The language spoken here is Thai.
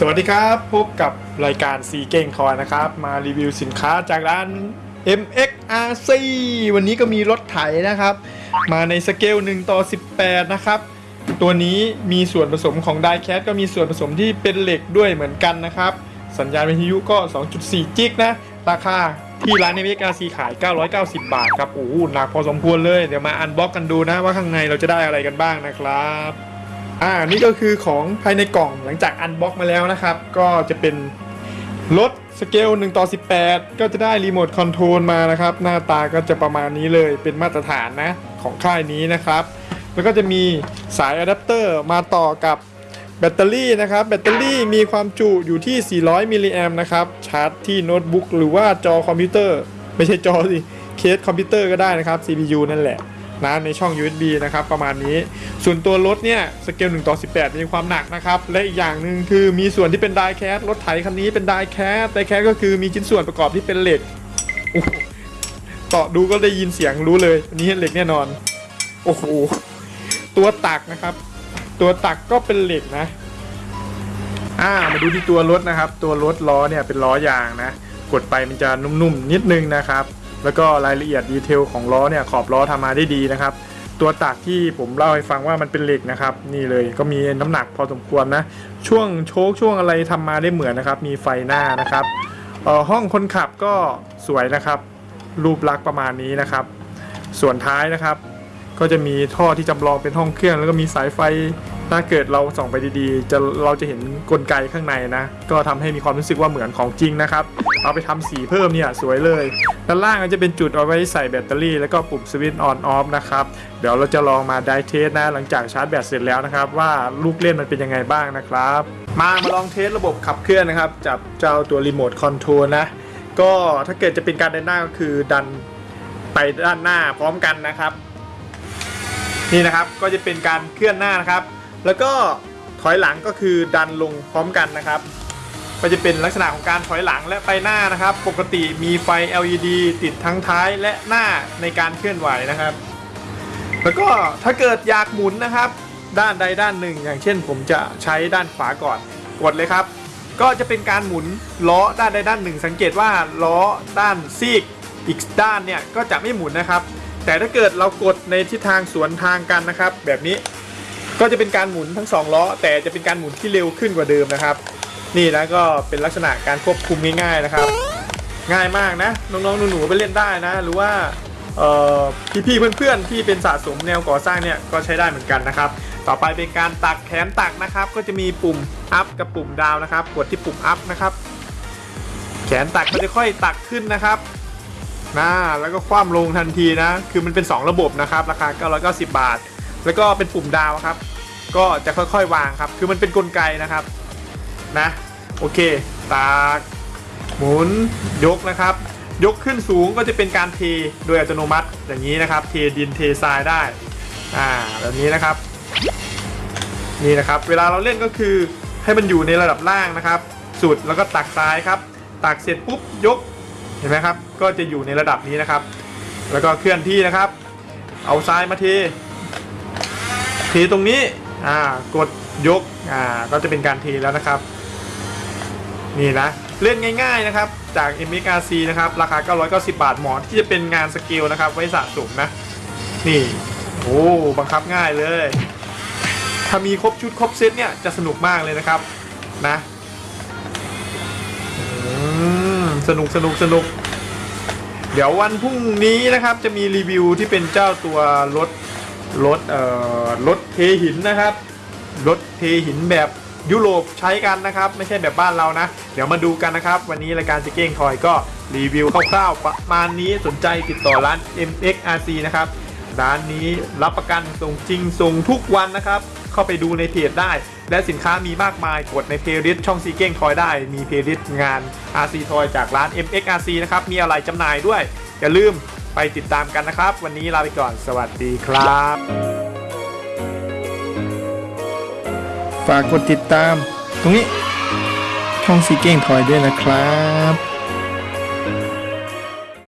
สวัสดีครับพบกับรายการซีเก้งทอยนะครับ มารีวิวสินค้าจากร้าน MXRC วันนี้ก็มีรถไถนะครับ มาในสเกล1ต่อ 18 นะครับ ตัวนี้มีส่วนผสมของ die-cast ก็มีส่วนผสมที่เป็นเหล็กด้วยเหมือนกันนะครับ สัญญาณวิทยุก็ 2.4 จิกนะ ราคาที่ร้าน MXRC ขาย 990 บาทครับโอ้โหหนักพอสมควรเลย เดี๋ยวมา unbox กันดูนะว่าข้างในเราจะได้อะไรกันบ้างนะครับ อ่านี่ก็คือของภายในกล่องหลังจาก unbox มาแล้วนะครับ ก็จะเป็นรถสเกล1ต่อ18 ก็จะได้รีโมทคอนโทรลมานะครับ หน้าตาก็จะประมาณนี้เลยเป็นมาตรฐานนะของค่ายนี้นะครับ แล้วก็จะมีสายอะแดปเตอร์มาต่อกับแบตเตอรี่นะครับ แบตเตอรี่มีความจุอยู่ที่ 400 มิลลิแอมนะครับ ชาร์จที่โน้ตบุ๊กหรือว่าจอคอมพิวเตอร์ ไม่ใช่จอสิ เคสคอมพิวเตอร์ก็ได้นะครับ CPU นั่นแหละ นะในช่อง USB นะครับประมาณนี้ ส่วนตัวรถเนี่ยสเกล1ต่อ18 มีความหนักนะครับ และอีกอย่างหนึ่งคือมีส่วนที่เป็น die-cast รถไถคันนี้เป็น die-cast die-cast ก็คือมีชิ้นส่วนประกอบที่เป็นเหล็กเคาะดูก็ได้ยินเสียงรู้เลยอันนี้เหล็กแน่นอน โอ้โหตัวตักนะครับ ตัวตักก็เป็นเหล็กนะอ่ามาดูที่ตัวรถนะครับ ตัวรถล้อเนี่ยเป็นล้อยางนะ กดไปมันจะนุ่มๆนิดนึงนะครับ แล้วก็รายละเอียดดีเทลของล้อเนี่ยขอบล้อทำมาได้ดีนะครับ ตัวตักที่ผมเล่าให้ฟังว่ามันเป็นเหล็กนะครับ นี่เลยก็มีน้ำหนักพอสมควรนะ ช่วงโชคช่วงอะไรทำมาได้เหมือนนะครับ มีไฟหน้านะครับห้องคนขับก็สวยนะครับ รูปลักษณ์ประมาณนี้นะครับ ส่วนท้ายนะครับ ก็จะมีท่อที่จำลองเป็นห้องเครื่อง แล้วก็มีสายไฟ ถ้าเกิดเราส่องไปดีๆ จะเราจะเห็นกลไกข้างในนะ ก็ทำให้มีความรู้สึกว่าเหมือนของจริงนะครับ เอาไปทำสีเพิ่มเนี่ยสวยเลย ด้านล่างก็จะเป็นจุดเอาไว้ใส่แบตเตอรี่ แล้วก็ปุ่มสวิตช์ on off นะครับ เดี๋ยวเราจะลองมาไดเทสนะ หลังจากชาร์จแบตเสร็จแล้วนะครับ ว่าลูกเล่นมันเป็นยังไงบ้างนะครับ มามาลอง test ระบบขับเคลื่อนนะครับ จับเจ้าตัวรีโมทคอนโทรลนะ ก็ถ้าเกิดจะเป็นการเดินหน้าก็คือดันไปด้านหน้าพร้อมกันนะครับ นี่นะครับก็จะเป็นการเคลื่อนหน้านะครับ แล้วก็ถอยหลังก็คือดันลงพร้อมกันนะครับก็จะเป็นลักษณะของการถอยหลังและไปหน้านะครับ ปกติมีไฟ LED ติดทั้งท้ายและหน้าในการเคลื่อนไหวนะครับ แล้วก็ถ้าเกิดอยากหมุนนะครับ ด้านใดด้านหนึ่ง อย่างเช่น ผมจะใช้ด้านขวาก่อนกดเลยครับ ก็จะเป็นการหมุนล้อด้านใดด้านหนึ่ง สังเกตว่าล้อด้านซีกอีกด้านเนี่ยก็จะไม่หมุนนะครับ แต่ถ้าเกิดเรากดในทิศทางสวนทางกันนะครับ แบบนี้ ก็จะเป็นการหมุนทั้งสองล้อแต่จะเป็นการหมุนที่เร็วขึ้นกว่าเดิมนะครับ นี่นะก็เป็นลักษณะการควบคุมง่ายๆนะครับ ง่ายมากนะน้องๆหนูๆไปเล่นได้นะ หรือว่าพี่ๆเพื่อนๆที่เป็นสะสมแนวก่อสร้างเนี่ยก็ใช้ได้เหมือนกันนะครับ ต่อไปเป็นการตักแขนตักนะครับ ก็จะมีปุ่ม up กับปุ่ม down นะครับ กดที่ปุ่ม up นะครับ แขนตักก็จะค่อยตักขึ้นนะครับนะแล้วก็คว่ำลงทันทีนะ คือมันเป็น 2 ระบบนะครับ ราคา990 บาท แล้วก็เป็นปุ่มดาวครับ ก็จะค่อยๆ วางครับ คือมันเป็นกลไกนะครับนะโอเค ตากหมุนยกนะครับ ยกขึ้นสูงก็จะเป็นการเทโดยอัตโนมัติอย่างนี้นะครับ เทดินเททรายได้อ่าแบบนี้นะครับนี่นะครับ เวลาเราเล่นก็คือให้มันอยู่ในระดับล่างนะครับ สุดแล้วก็ตักซ้ายครับ ตักเสร็จปุ๊บยกเห็นไหมครับ ก็จะอยู่ในระดับนี้นะครับ แล้วก็เคลื่อนที่นะครับ เอาซ้ายมาเท ทตรงนี้อ่ากดยกอ่าก็จะเป็นการเทแล้วนะครับ นี่นะเล่นง่ายๆนะครับ จาก m x r c นะครับ ราคา 990 บาทเหมาะที่จะเป็นงานสเกลนะครับ ไว้สะสมนะ นี่ โอ้บังคับง่ายเลย ถ้ามีครบชุดครบเซตเนี่ย จะสนุกมากเลยนะครับ นะสนุกสนุกสนุก เดี๋ยววันพรุ่งนี้นะครับ จะมีรีวิวที่เป็นเจ้าตัวรถ รถเอ่อรถเทหินนะครับรถเทหินแบบยุโรปใช้กันนะครับ ไม่ใช่แบบบ้านเรานะ เดี๋ยวมาดูกันนะครับ วันนี้รายการจิเก้งทอยก็รีวิวคร่าวๆประมาณนี้สนใจติดต่อร้าน MXRC นะครับ ร้านนี้รับประกันส่งจริงส่งทุกวันนะครับ เข้าไปดูในเพจได้ และสินค้ามีมากมายกดใน playlist ช่องซีเก้งทอยได้ มีเพลย์ลิสต์งาน RC ทอยจากร้าน MXRC นะครับมีอะไรจำหน่ายด้วยอย่าลืม ไปติดตามกันนะครับ วันนี้ลาไปก่อนสวัสดีครับ ฝากกดติดตาม ตรงนี้ช่องซีเก้งทอยด้วยนะครับ